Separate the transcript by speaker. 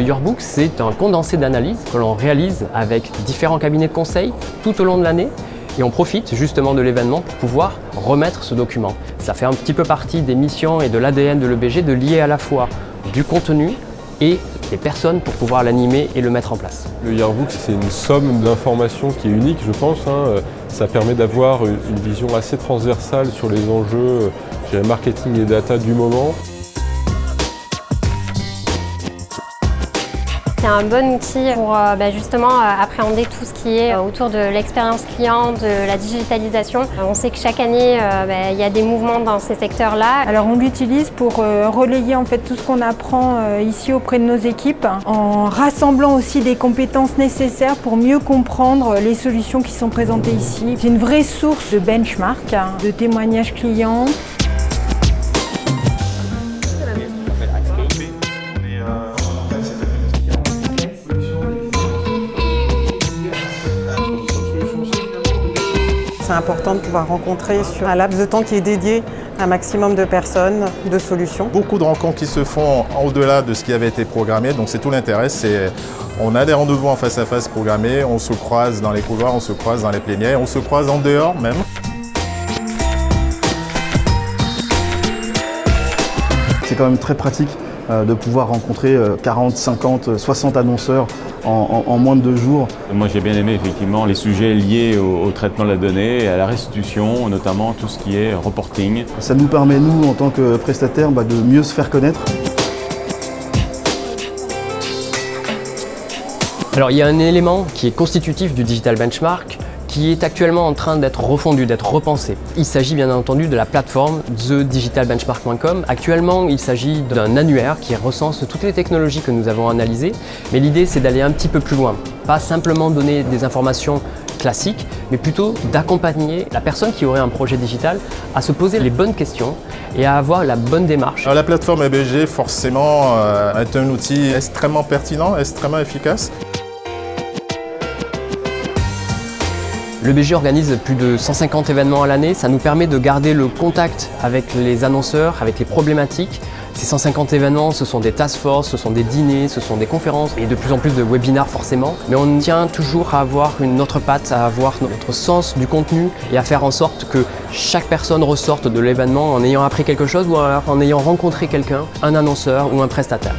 Speaker 1: Yearbook, c'est un condensé d'analyse que l'on réalise avec différents cabinets de conseil tout au long de l'année et on profite justement de l'événement pour pouvoir remettre ce document. Ça fait un petit peu partie des missions et de l'ADN de l'EBG de lier à la fois du contenu et des personnes pour pouvoir l'animer et le mettre en place.
Speaker 2: Le Yearbook, c'est une somme d'informations qui est unique, je pense. hein. Ça permet d'avoir une vision assez transversale sur les enjeux euh, marketing et data du moment.
Speaker 3: C'est un bon outil pour euh, bah, justement euh, appréhender tout ce qui est euh, autour de l'expérience client, de la digitalisation. On sait que chaque année, bah, il y a des mouvements dans ces secteurs-là.
Speaker 4: Alors on l'utilise pour relayer en fait tout ce qu'on apprend ici auprès de nos équipes, en rassemblant aussi des compétences nécessaires pour mieux comprendre les solutions qui sont présentées ici. C'est une vraie source de benchmark, hein, de témoignages clients.
Speaker 5: C'est important de pouvoir rencontrer sur un laps de temps qui est dédié à un maximum de personnes, de solutions.
Speaker 6: Beaucoup de rencontres qui se font au-delà de ce qui avait été programmé, donc c'est tout l'intérêt. C'est on a des rendez-vous en face à face programmés, on se croise dans les couloirs, on se croise dans les plénières, on se croise en dehors même.
Speaker 7: C'est quand même très pratique de pouvoir rencontrer euh, 40, 50, 60 annonceurs en, en- en moins de deux jours.
Speaker 8: Moi j'ai bien aimé effectivement les sujets liés au, au traitement de la donnée et à la restitution, notamment tout ce qui est reporting.
Speaker 7: Ça nous permet, nous, en tant que prestataires, bah, de mieux se faire connaître.
Speaker 1: Alors il y a un élément qui est constitutif du Digital Benchmark qui est actuellement en train d'être refondu, d'être repensé. Il s'agit bien entendu de la plateforme thedigitalbenchmark.com. Actuellement, il s'agit d'un annuaire qui recense toutes les technologies que nous avons analysées, mais l'idée c'est d'aller un petit peu plus loin. Pas simplement donner des informations classiques, mais plutôt d'accompagner la personne qui aurait un projet digital à se poser les bonnes questions et à avoir la bonne démarche.
Speaker 6: La plateforme EBG, forcément, euh, est un outil extrêmement pertinent, extrêmement efficace.
Speaker 1: Le BG organise plus de 150 événements à l'année, ça nous permet de garder le contact avec les annonceurs, avec les problématiques. Ces 150 événements, ce sont des task force, ce sont des dîners, ce sont des conférences et de plus en plus de webinars forcément. Mais on tient toujours à avoir une autre patte, à avoir notre sens du contenu et à faire en sorte que chaque personne ressorte de l'événement en ayant appris quelque chose ou en ayant rencontré quelqu'un, un annonceur ou un prestataire.